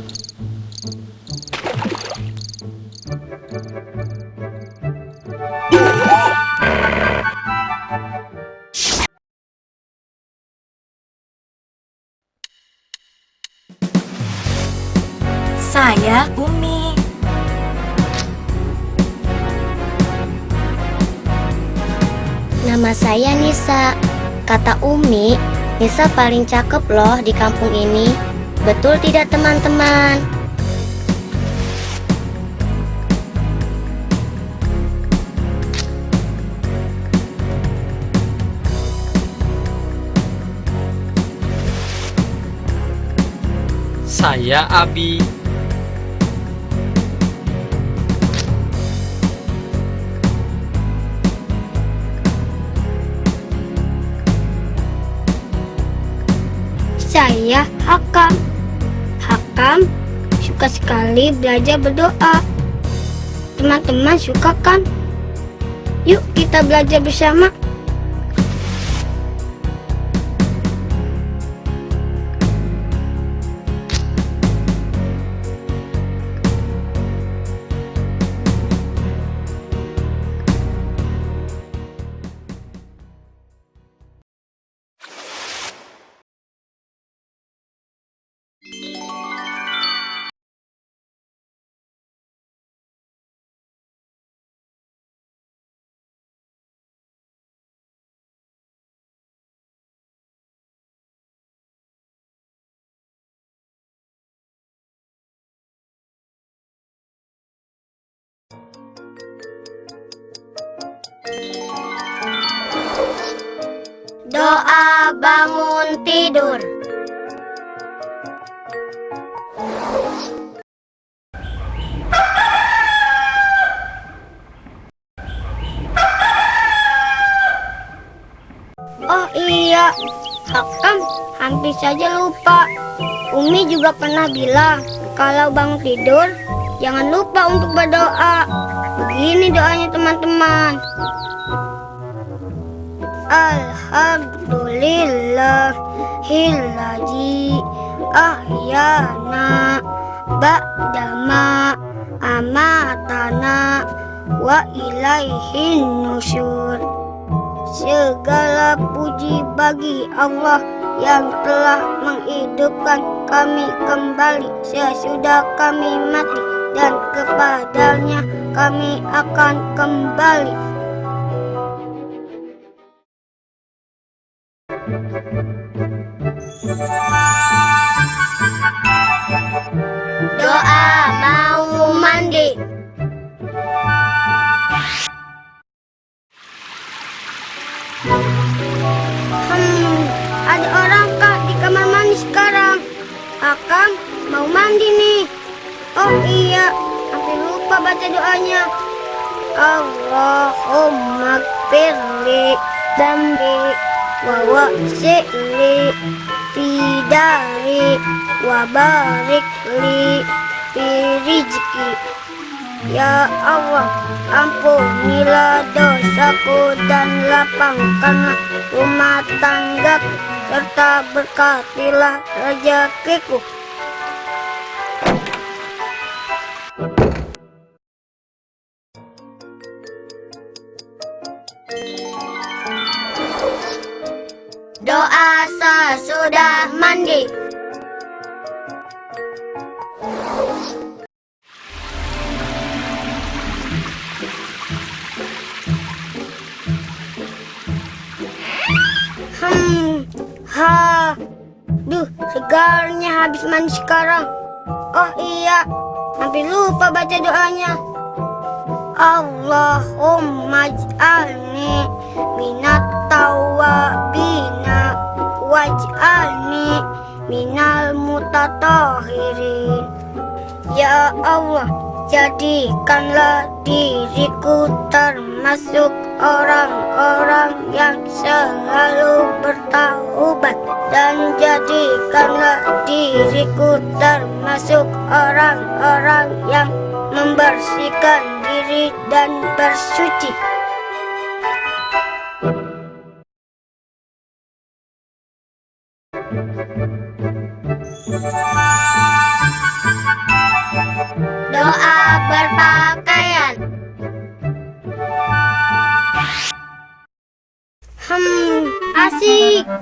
Saya Umi. Nama saya Nisa. Kata Umi, Nisa paling cakep loh di kampung ini. Betul tidak teman-teman? Saya Abi. Saya Hakam. Suka sekali belajar berdoa. Teman-teman suka kan? Yuk kita belajar bersama. Doa bangun tidur. Oh iya, Hakam hampir saja lupa. Umi juga pernah bilang kalau bangun tidur jangan lupa untuk berdoa. Begini doanya teman-teman. Alhamdulillahilladzi ahyana ba'dama amatana wa ilaihin nusyur. Segala puji bagi Allah yang telah menghidupkan kami kembali sesudah kami mati dan kepadanya kami akan kembali. Doa mau mandi. Hmm, ada orang kah di kamar mandi sekarang? Akang mau mandi nih. Oh iya, baca doanya. Allahumma firli dambi wa wasi'li fidari wa barik li fi rizki. Ya Allah, ampunilah dosaku dan lapangkanlah rumah tanggaku serta berkatilah rezekiku. Sesudah mandi. Hmm, ha, duh, segarnya habis mandi sekarang. Oh iya, hampir lupa baca doanya. Allahumma ij'alni minat tawabina waj'alni minal mutatahirin. Ya Allah, jadikanlah diriku termasuk orang-orang yang selalu bertaubat dan jadikanlah diriku termasuk orang-orang yang membersihkan diri dan bersuci.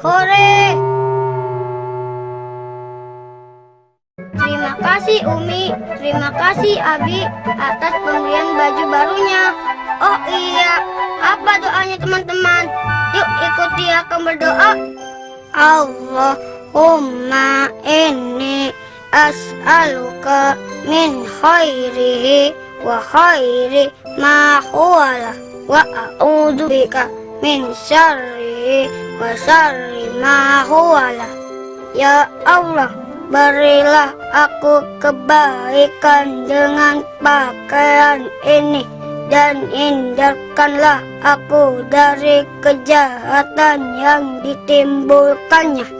Hore. Terima kasih Umi, terima kasih Abi atas pemberian baju barunya. Oh iya, apa doanya teman-teman? Yuk ikuti akan berdoa. Allahumma inni as'aluka min khairihi wa khairi ma huwalah wa a'udzu bika min syarrihi wa syarri ma huwalah. Ya Allah, berilah aku kebaikan dengan pakaian ini dan hindarkanlah aku dari kejahatan yang ditimbulkannya.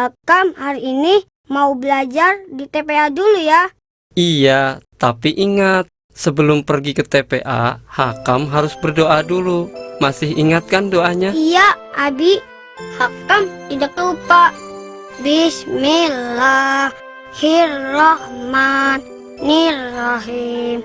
Hakam hari ini mau belajar di TPA dulu ya Iya, tapi ingat, sebelum pergi ke TPA, Hakam harus berdoa dulu. Masih ingat kan doanya? Iya, Abi. Hakam tidak lupa. Bismillahirrahmanirrahim.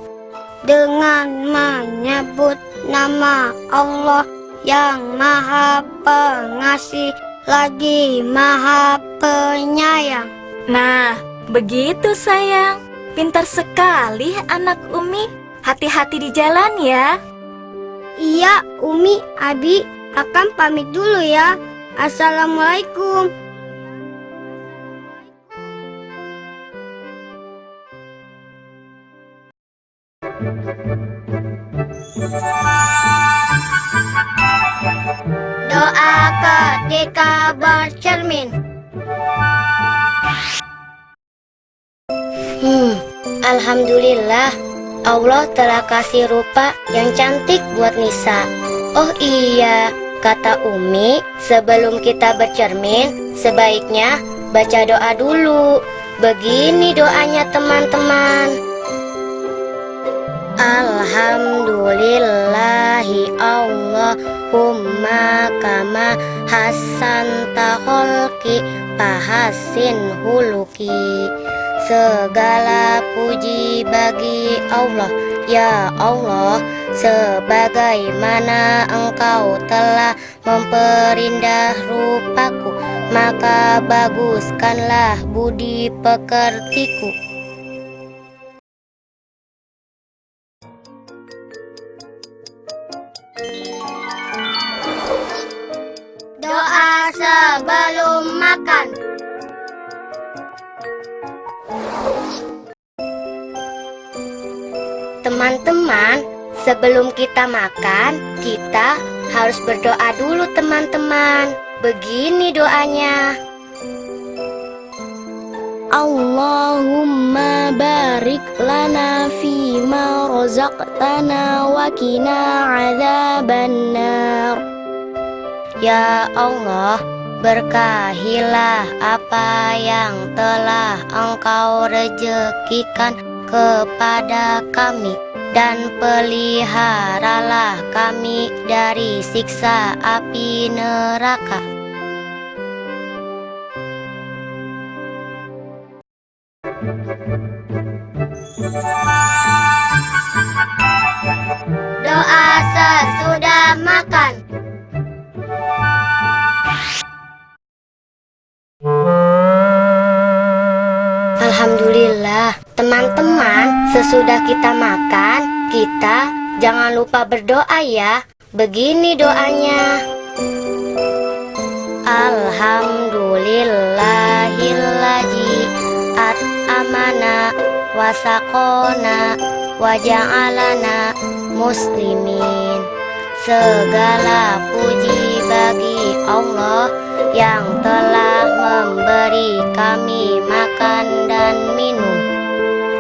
Dengan menyebut nama Allah yang Maha Pengasih lagi Maha Penyayang. Nah, begitu sayang. Pintar sekali anak Umi. Hati-hati di jalan ya. Iya, Umi, Abi, akan pamit dulu ya. Assalamualaikum. Ketika bercermin. Hmm, Alhamdulillah Allah telah kasih rupa yang cantik buat Nisa. Oh iya, kata Umi, sebelum kita bercermin, sebaiknya baca doa dulu. Begini doanya teman-teman. Alhamdulillahi Allahumma kama hasanta kholki pahasin huluki. Segala puji bagi Allah. Ya Allah Sebagaimana engkau telah memperindah rupaku Maka baguskanlah budi pekertiku sebelum makan Teman-teman, sebelum kita makan, kita harus berdoa dulu teman-teman. Begini doanya. Allahumma barik lana fima razaqtana wa qina adzabannar. Ya Allah, berkahilah apa yang telah Engkau rezekikan kepada kami dan peliharalah kami dari siksa api neraka. Sesudah kita makan, kita jangan lupa berdoa ya. Begini doanya. Alhamdulillahilladzi at'amana wasakona waja'alana muslimin. Segala puji bagi Allah yang telah memberi kami makan dan minum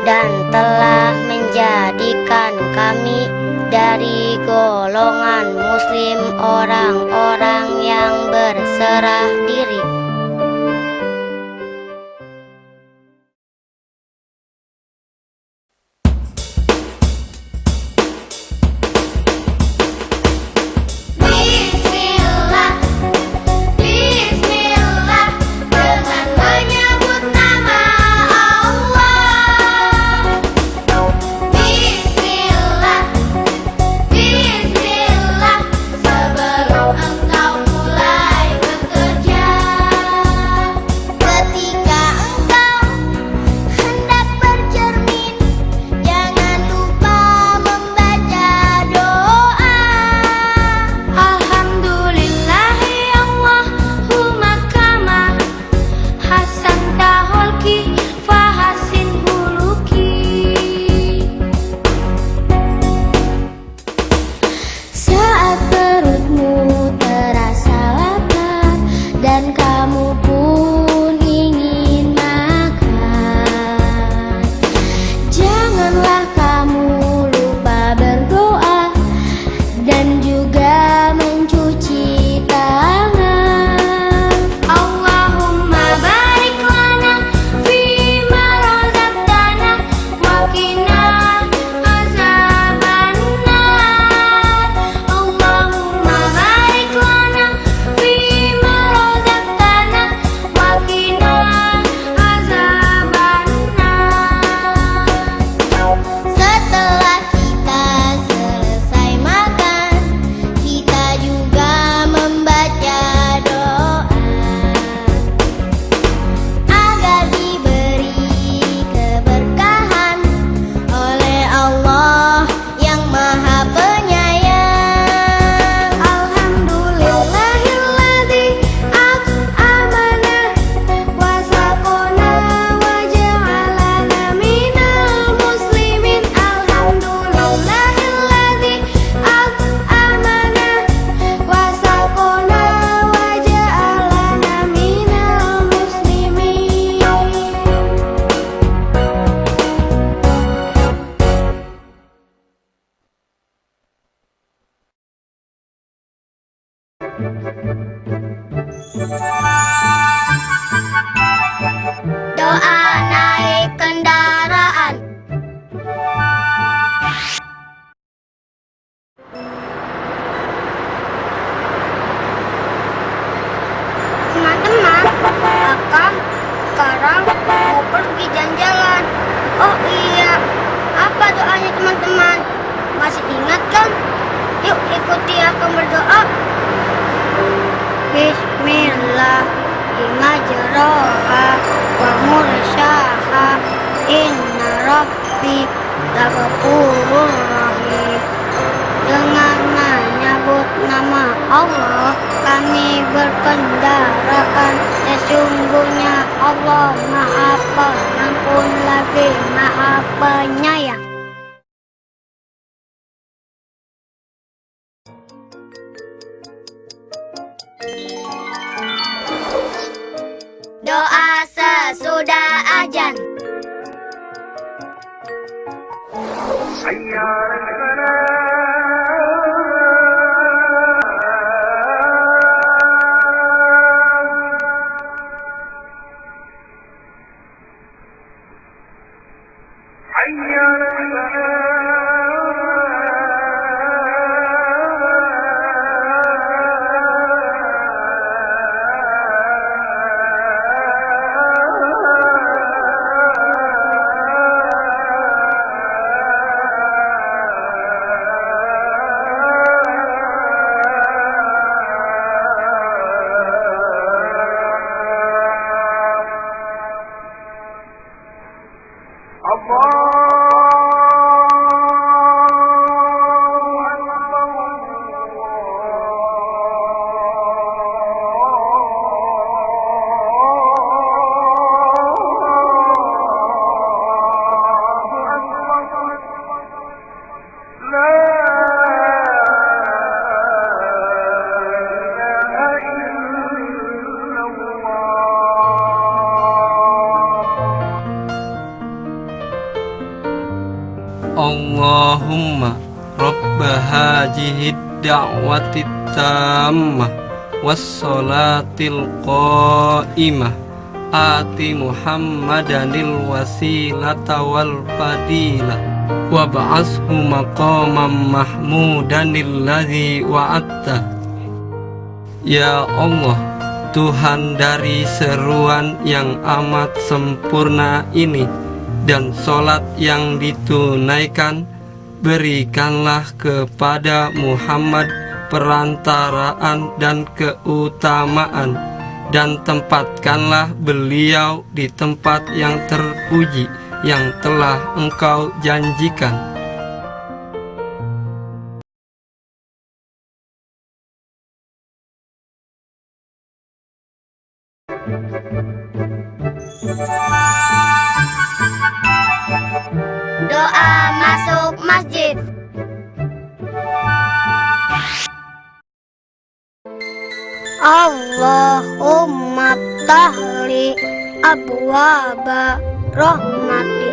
dan telah menjadikan kami dari golongan muslim orang-orang yang berserah diri. Ikuti aku berdoa. Bismillah imajroha wa mursaha inna rabbi lagapurur rahim. Dengan menyebut nama Allah kami berkendaraan. Sesungguhnya Allah maha pengampun lagi maha penyayang Allahumma da'wati tammah Wassalatil qaimah. Ati Muhammadanil wasilata wal fadilah. Wab'ashu maqamam mahmudanil ladzi wa'atta Ya Allah Tuhan dari seruan yang amat sempurna ini dan solat yang ditunaikan berikanlah kepada Muhammad perantaraan dan keutamaan dan tempatkanlah beliau di tempat yang terpuji yang telah engkau janjikan. Doa masuk Allahumma tahli abwaba rahmati.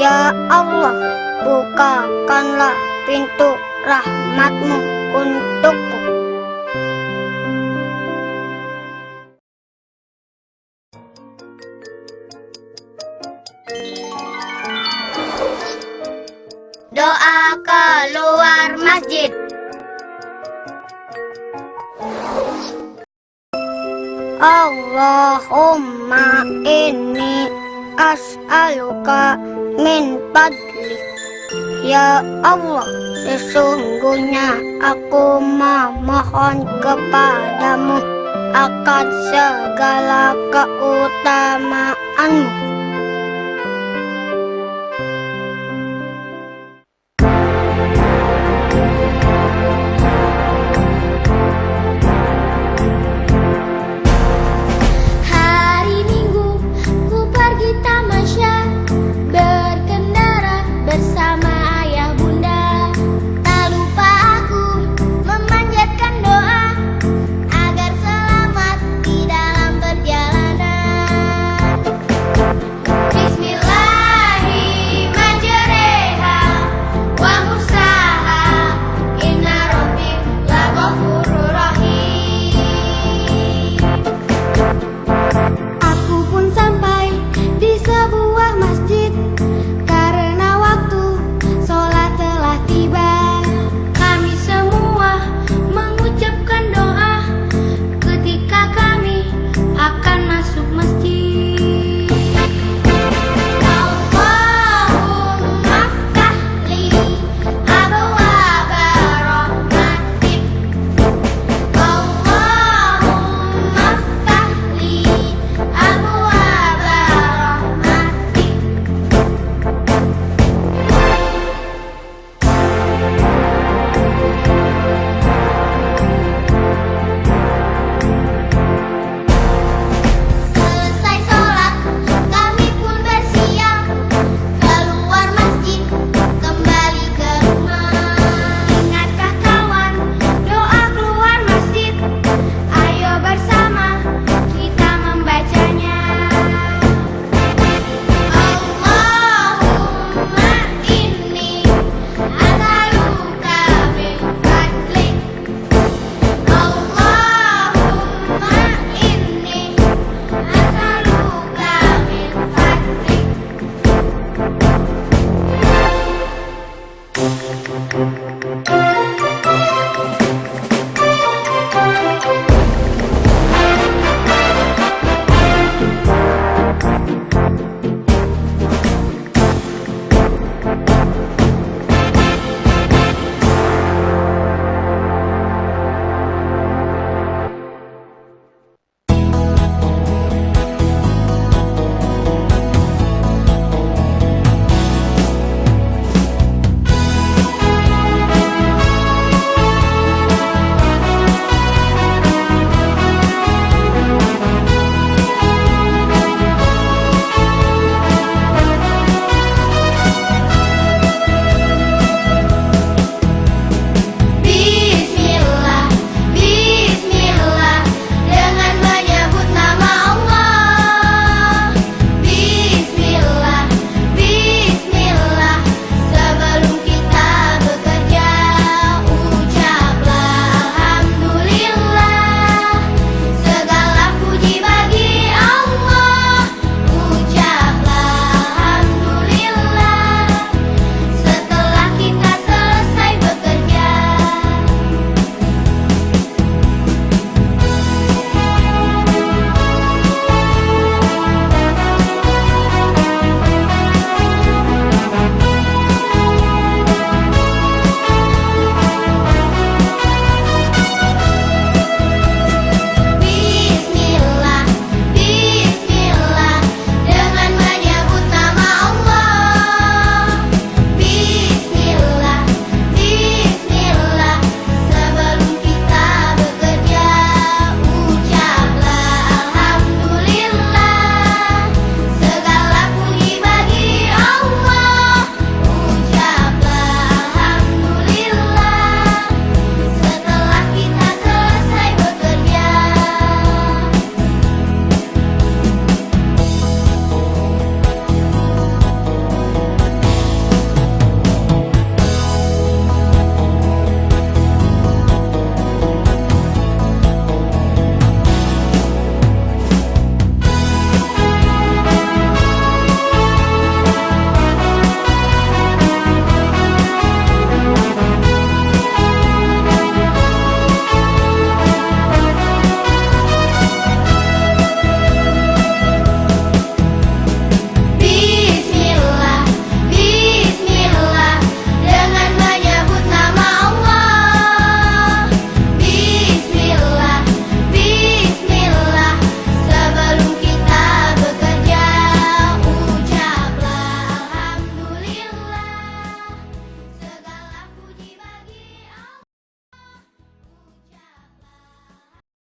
Ya Allah bukakanlah pintu rahmatmu untukku Allahumma inni as'aluka min fadlik Ya Allah, sesungguhnya aku memohon kepadamu akan segala keutamaanmu